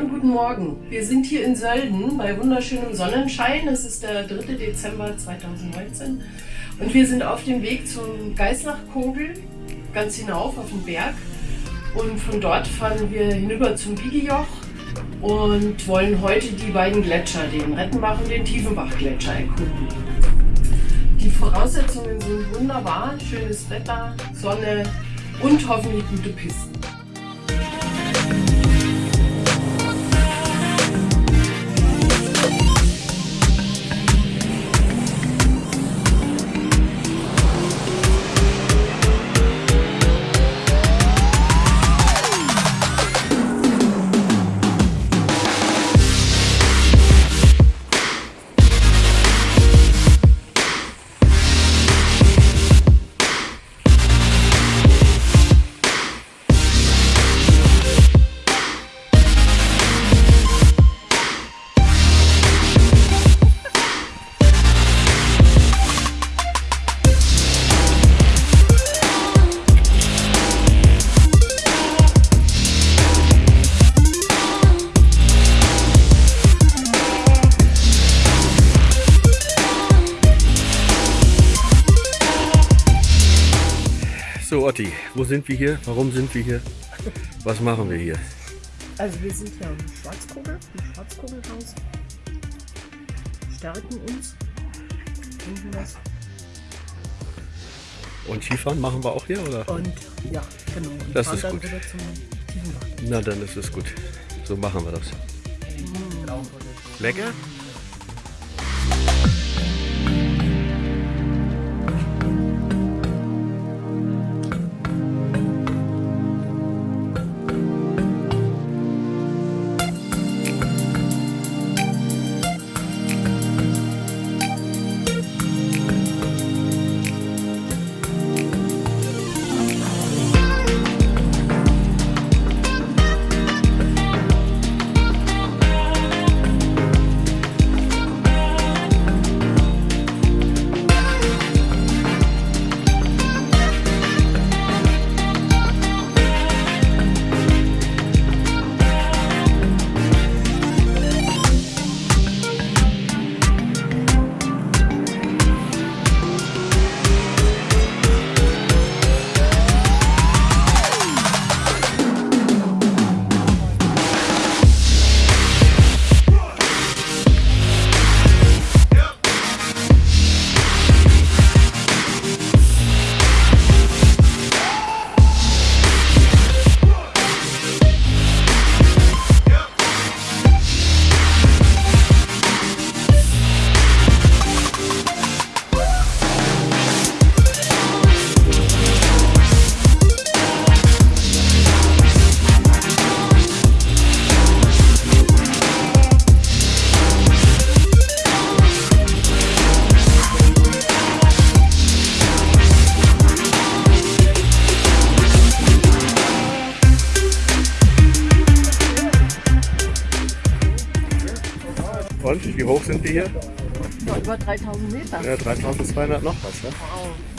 guten Morgen. Wir sind hier in Sölden bei wunderschönem Sonnenschein. Es ist der 3. Dezember 2019 und wir sind auf dem Weg zum Geißnachkogel, ganz hinauf auf den Berg. Und von dort fahren wir hinüber zum Bigijoch und wollen heute die beiden Gletscher, den Rettenbach und den Tiefenbach-Gletscher erkunden. Die Voraussetzungen sind wunderbar, schönes Wetter, Sonne und hoffentlich gute Pisten. So Otti, wo sind wir hier? Warum sind wir hier? Was machen wir hier? Also wir sind hier am Schwarzkogel, im Schwarzkogelhaus. Stärken uns. Was. Und Skifahren machen wir auch hier, oder? Und ja, genau. Und das ist gut. Na, dann ist es gut. So machen wir das. Mhm. Lecker? Und wie hoch sind die hier? Ja, über 3000 Meter. Ja, 3200 noch was, ne? Wow.